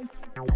Música